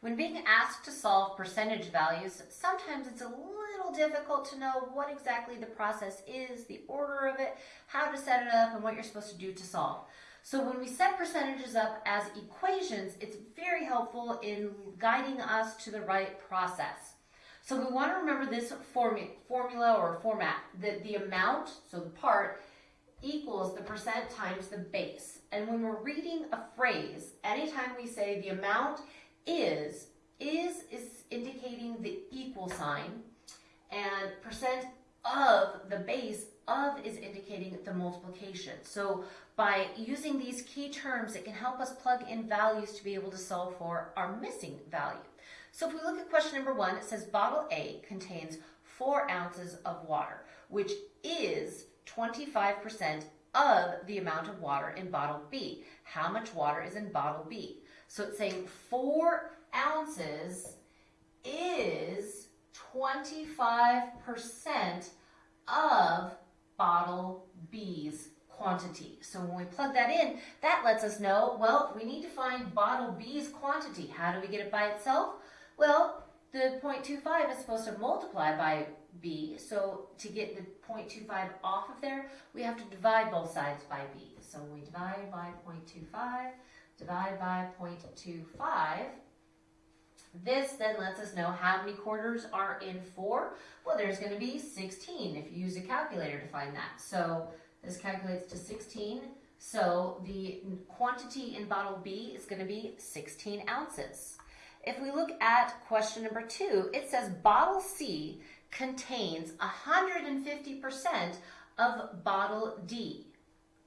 When being asked to solve percentage values, sometimes it's a little difficult to know what exactly the process is, the order of it, how to set it up, and what you're supposed to do to solve. So when we set percentages up as equations, it's very helpful in guiding us to the right process. So we want to remember this formu formula or format, that the amount, so the part, equals the percent times the base. And when we're reading a phrase, anytime we say the amount is, is is indicating the equal sign, and percent of the base of is indicating the multiplication. So by using these key terms, it can help us plug in values to be able to solve for our missing value. So if we look at question number one, it says bottle A contains four ounces of water, which is 25% of the amount of water in bottle B. How much water is in bottle B? So it's saying four ounces is 25% of bottle B's quantity. So when we plug that in, that lets us know, well, we need to find bottle B's quantity. How do we get it by itself? Well, the 0.25 is supposed to multiply by B, so to get the 0.25 off of there, we have to divide both sides by B. So we divide by 0.25, divide by 0.25. This then lets us know how many quarters are in 4. Well, there's going to be 16 if you use a calculator to find that. So this calculates to 16. So the quantity in bottle B is going to be 16 ounces. If we look at question number 2, it says bottle C contains 150% of bottle D,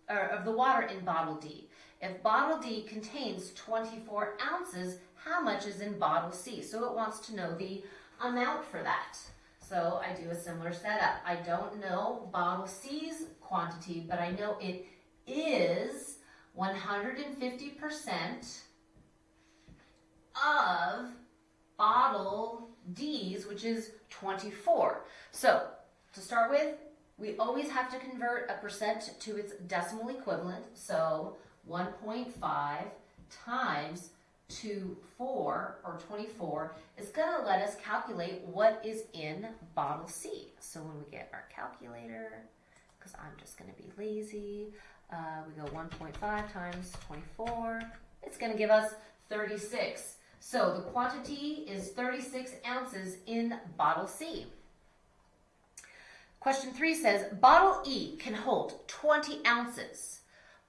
or of the water in bottle D. If bottle D contains 24 ounces, how much is in bottle C? So it wants to know the amount for that. So I do a similar setup. I don't know bottle C's quantity, but I know it is 150% of bottle D's, which is 24. So to start with, we always have to convert a percent to its decimal equivalent. So 1.5 times 2, 4, or 24 is going to let us calculate what is in bottle C. So when we get our calculator, because I'm just going to be lazy, uh, we go 1.5 times 24. It's going to give us 36. So the quantity is 36 ounces in bottle C. Question 3 says, bottle E can hold 20 ounces,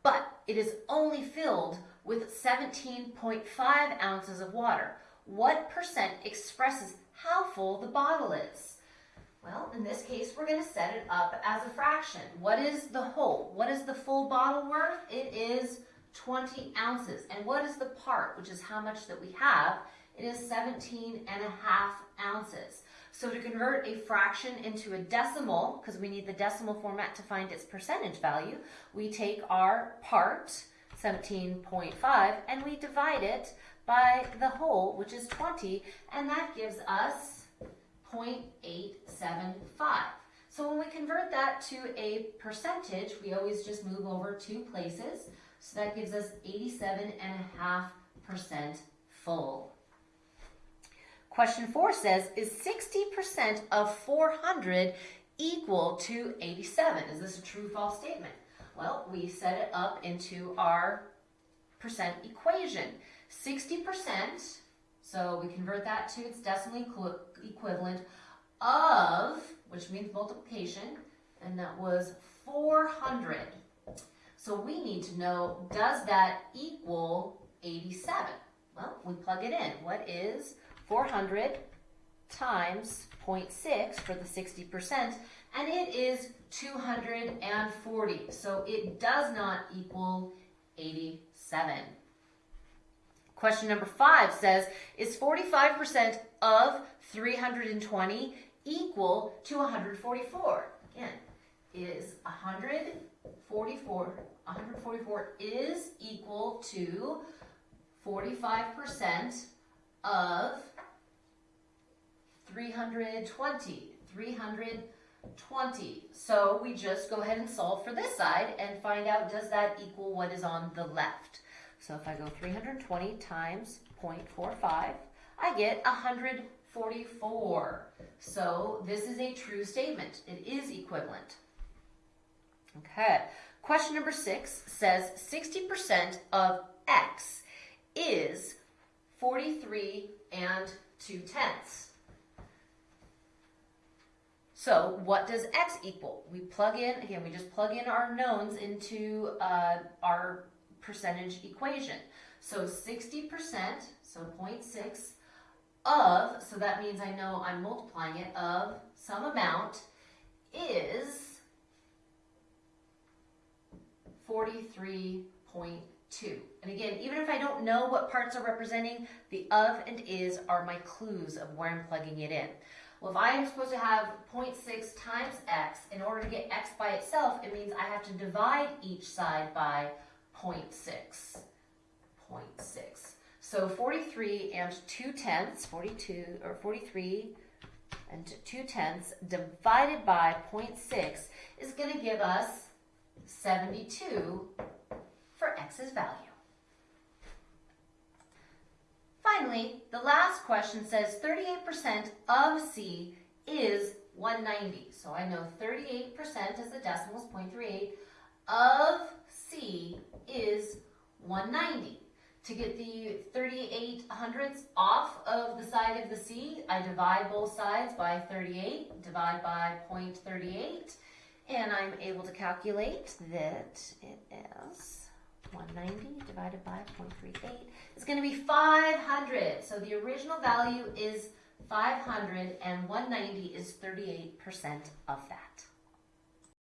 but it is only filled with 17.5 ounces of water. What percent expresses how full the bottle is? Well, in this case, we're going to set it up as a fraction. What is the whole? What is the full bottle worth? It is 20 ounces. And what is the part, which is how much that we have? It is 17 and a half ounces. So to convert a fraction into a decimal, because we need the decimal format to find its percentage value, we take our part, 17.5, and we divide it by the whole, which is 20, and that gives us 0.875. So when we convert that to a percentage, we always just move over two places. So that gives us 87.5% full. Question four says, is 60% of 400 equal to 87? Is this a true false statement? Well, we set it up into our percent equation. 60%, so we convert that to its decimal equivalent of, which means multiplication, and that was 400. So we need to know, does that equal 87? Well, we plug it in. What is 400 times 0.6 for the 60%? And it is 240. So it does not equal 87. Question number five says, is 45% of 320 equal to 144? Again, is 144 144 is equal to 45% of 320. 320. So we just go ahead and solve for this side and find out does that equal what is on the left. So if I go 320 times 0.45, I get 144. So this is a true statement. It is equivalent. Okay. Question number six says 60% of x is 43 and 2 tenths. So what does x equal? We plug in, again, we just plug in our knowns into uh, our percentage equation. So 60%, so 0.6 of, so that means I know I'm multiplying it, of some amount is 43.2. And again, even if I don't know what parts are representing, the of and is are my clues of where I'm plugging it in. Well, if I am supposed to have 0.6 times x, in order to get x by itself, it means I have to divide each side by 0.6. 0.6. So 43 and 2 tenths, 42 or 43 and 2 tenths divided by 0.6 is going to give us 72 for x's value. Finally, the last question says 38% of C is 190. So I know 38% as the decimal is 0.38 of C is 190. To get the 38 hundredths off of the side of the C, I divide both sides by 38, divide by 0.38, and I'm able to calculate that it is 190 divided by 0.38 is going to be 500. So the original value is 500 and 190 is 38% of that.